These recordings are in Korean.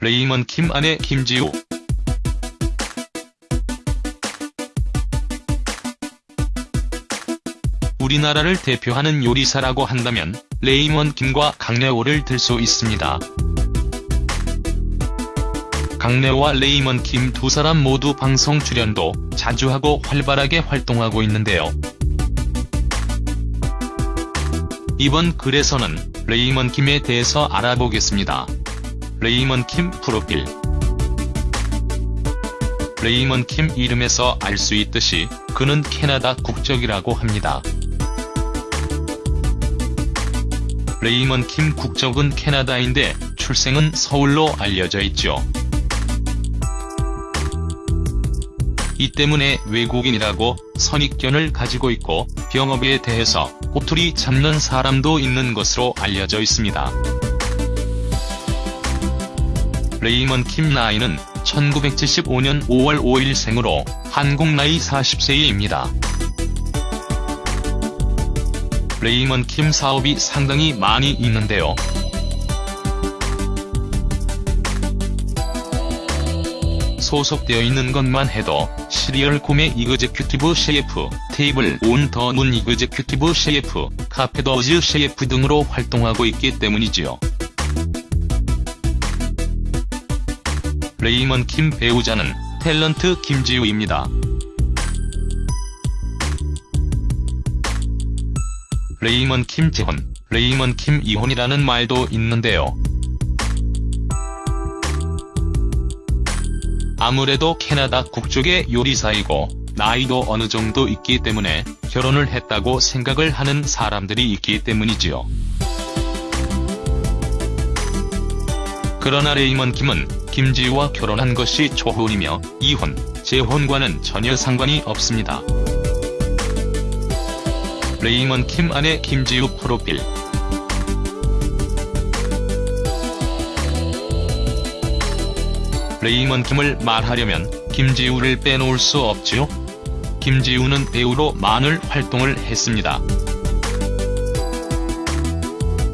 레이먼 킴 아내 김지우 우리나라를 대표하는 요리사라고 한다면 레이먼 김과 강레오를 들 수 있습니다. 강레오와 레이먼 김 두 사람 모두 방송 출연도 자주 하고 활발하게 활동하고 있는데요. 이번 글에서는 레이먼 김에 대해서 알아보겠습니다. 레이먼 킴 프로필 레이먼 킴 이름에서 알 수 있듯이 그는 캐나다 국적이라고 합니다. 레이먼 킴 국적은 캐나다인데 출생은 서울로 알려져 있죠. 이 때문에 외국인이라고 선입견을 가지고 있고 병역에 대해서 꼬투리 잡는 사람도 있는 것으로 알려져 있습니다. 레이먼 킴 나이는 1975년 5월 5일 생으로 한국 나이 40세입니다. 레이먼 킴 사업이 상당히 많이 있는데요. 소속되어 있는 것만 해도 시리얼 고메 executive 셰프, Table on the Moon executive 셰프, 카페더즈 셰프 등으로 활동하고 있기 때문이지요. 레이먼 킴 배우자는 탤런트 김지우입니다. 레이먼 킴 재혼, 레이먼 킴 이혼이라는 말도 있는데요. 아무래도 캐나다 국적의 요리사이고 나이도 어느 정도 있기 때문에 결혼을 했다고 생각을 하는 사람들이 있기 때문이지요. 그러나 레이먼 김은 김지우와 결혼한 것이 초혼이며 이혼, 재혼과는 전혀 상관이 없습니다. 레이먼 킴 아내 김지우 프로필 레이먼 김을 말하려면 김지우를 빼놓을 수 없지요. 김지우는 배우로 많은 활동을 했습니다.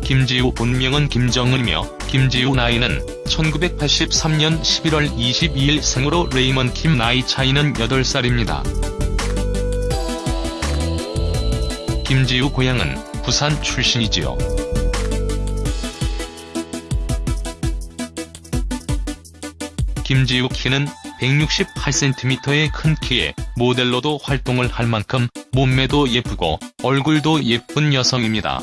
김지우 본명은 김정은이며 김지우 나이는 1983년 11월 22일 생으로 레이먼 킴 나이 차이는 8살입니다. 김지우 고향은 부산 출신이지요. 김지우 키는 168cm의 큰 키에 모델로도 활동을 할 만큼 몸매도 예쁘고 얼굴도 예쁜 여성입니다.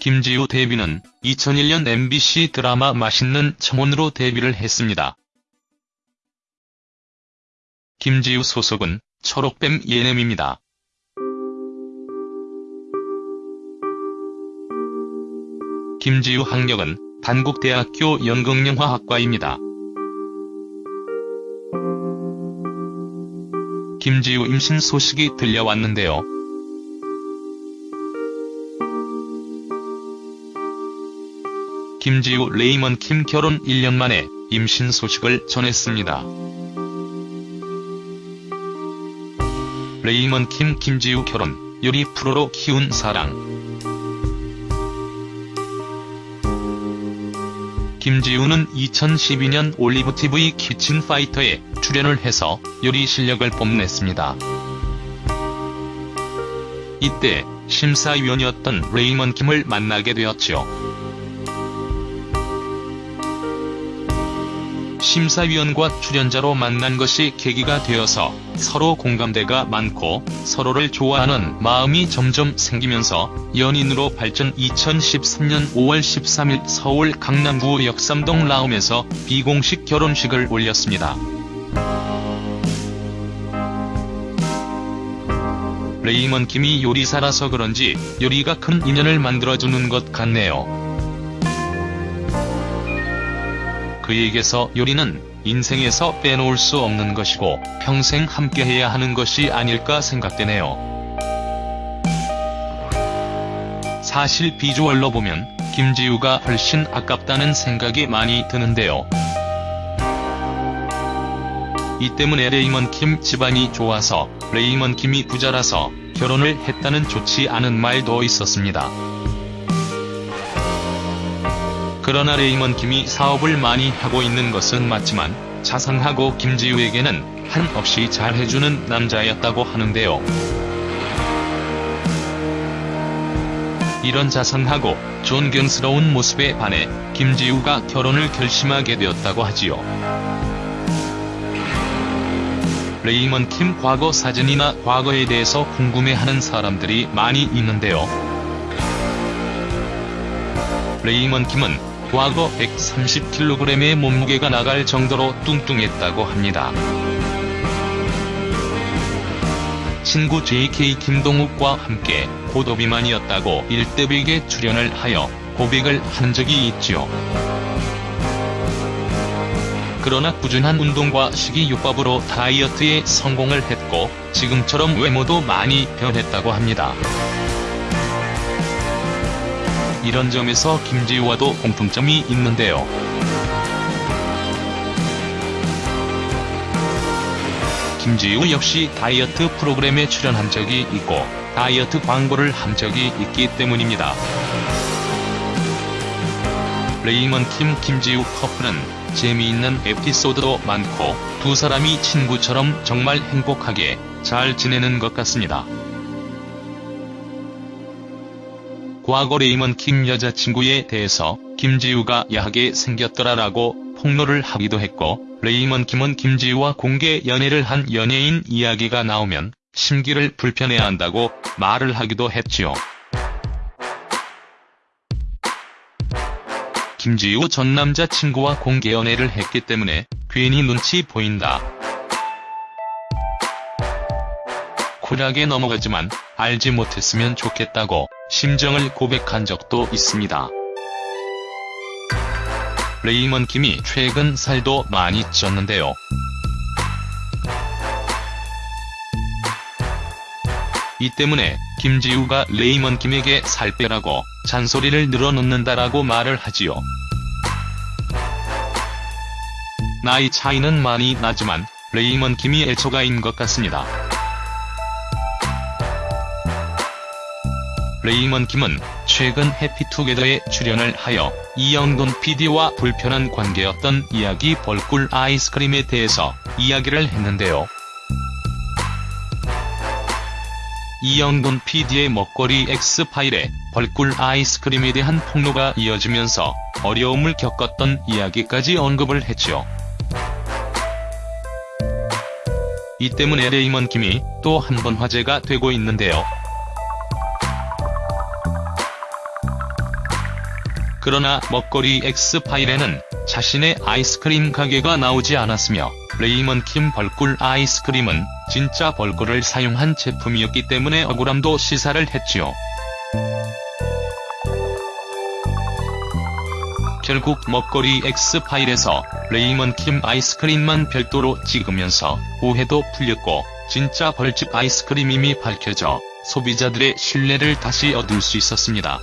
김지우 데뷔는 2001년 MBC 드라마 맛있는 청혼으로 데뷔를 했습니다. 김지우 소속은 초록뱀 예냄입니다. 김지우 학력은 단국대학교 연극영화학과입니다. 김지우 임신 소식이 들려왔는데요. 김지우 레이먼 킴 결혼 1년 만에 임신 소식을 전했습니다. 레이먼 킴 김지우 결혼, 요리 프로로 키운 사랑 김지우는 2012년 올리브TV 키친파이터에 출연을 해서 요리 실력을 뽐냈습니다. 이때 심사위원이었던 레이먼 김을 만나게 되었죠. 심사위원과 출연자로 만난 것이 계기가 되어서 서로 공감대가 많고 서로를 좋아하는 마음이 점점 생기면서 연인으로 발전 2013년 5월 13일 서울 강남구 역삼동 라움에서 비공식 결혼식을 올렸습니다. 레이먼 김이 요리사라서 그런지 요리가 큰 인연을 만들어주는 것 같네요. 그에게서 요리는 인생에서 빼놓을 수 없는 것이고 평생 함께해야 하는 것이 아닐까 생각되네요. 사실 비주얼로 보면 김지우가 훨씬 아깝다는 생각이 많이 드는데요. 이 때문에 레이먼 킴 집안이 좋아서 레이먼 김이 부자라서 결혼을 했다는 좋지 않은 말도 있었습니다. 그러나 레이먼 김이 사업을 많이 하고 있는 것은 맞지만 자상하고 김지우에게는 한없이 잘해주는 남자였다고 하는데요. 이런 자상하고 존경스러운 모습에 반해 김지우가 결혼을 결심하게 되었다고 하지요. 레이먼 킴 과거 사진이나 과거에 대해서 궁금해하는 사람들이 많이 있는데요. 레이먼 킴은 과거 130kg의 몸무게가 나갈 정도로 뚱뚱했다고 합니다. 친구 JK 김동욱과 함께 고도비만이었다고 일대백에 출연을 하여 고백을 한 적이 있지요. 그러나 꾸준한 운동과 식이요법으로 다이어트에 성공을 했고 지금처럼 외모도 많이 변했다고 합니다. 이런 점에서 김지우와도 공통점이 있는데요. 김지우 역시 다이어트 프로그램에 출연한 적이 있고 다이어트 광고를 한 적이 있기 때문입니다. 레이먼 킴 김지우 커플은 재미있는 에피소드도 많고 두 사람이 친구처럼 정말 행복하게 잘 지내는 것 같습니다. 과거 레이먼 킴 여자친구에 대해서 김지우가 야하게 생겼더라라고 폭로를 하기도 했고 레이먼 킴은 김지우와 공개 연애를 한 연예인 이야기가 나오면 심기를 불편해한다고 말을 하기도 했지요. 김지우 전 남자친구와 공개 연애를 했기 때문에 괜히 눈치 보인다. 쿨하게 넘어가지만 알지 못했으면 좋겠다고 심정을 고백한 적도 있습니다. 레이먼 김이 최근 살도 많이 쪘는데요. 이 때문에 김지우가 레이먼 김에게 살 빼라고 잔소리를 늘어놓는다라고 말을 하지요. 나이 차이는 많이 나지만 레이먼 김이 애처가인 것 같습니다. 레이먼 김은 최근 해피투게더에 출연을 하여 이영돈 PD와 불편한 관계였던 이야기 벌꿀 아이스크림에 대해서 이야기를 했는데요. 이영돈 PD의 먹거리 X파일에 벌꿀 아이스크림에 대한 폭로가 이어지면서 어려움을 겪었던 이야기까지 언급을 했죠. 이 때문에 레이먼 김이 또 한 번 화제가 되고 있는데요. 그러나 먹거리 X파일에는 자신의 아이스크림 가게가 나오지 않았으며 레이먼 킴 벌꿀 아이스크림은 진짜 벌꿀을 사용한 제품이었기 때문에 억울함도 시사를 했지요. 결국 먹거리 X파일에서 레이먼 킴 아이스크림만 별도로 찍으면서 오해도 풀렸고 진짜 벌집 아이스크림임이 밝혀져 소비자들의 신뢰를 다시 얻을 수 있었습니다.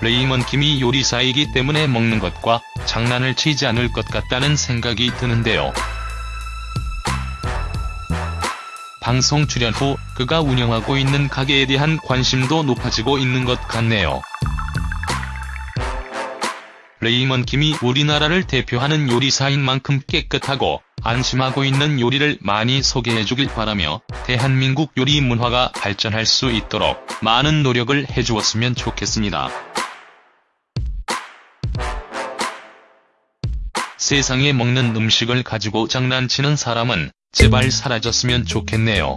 레이먼 김이 요리사이기 때문에 먹는 것과 장난을 치지 않을 것 같다는 생각이 드는데요. 방송 출연 후 그가 운영하고 있는 가게에 대한 관심도 높아지고 있는 것 같네요. 레이먼 김이 우리나라를 대표하는 요리사인 만큼 깨끗하고 안심하고 있는 요리를 많이 소개해주길 바라며 대한민국 요리 문화가 발전할 수 있도록 많은 노력을 해주었으면 좋겠습니다. 세상에 먹는 음식을 가지고 장난치는 사람은 제발 사라졌으면 좋겠네요.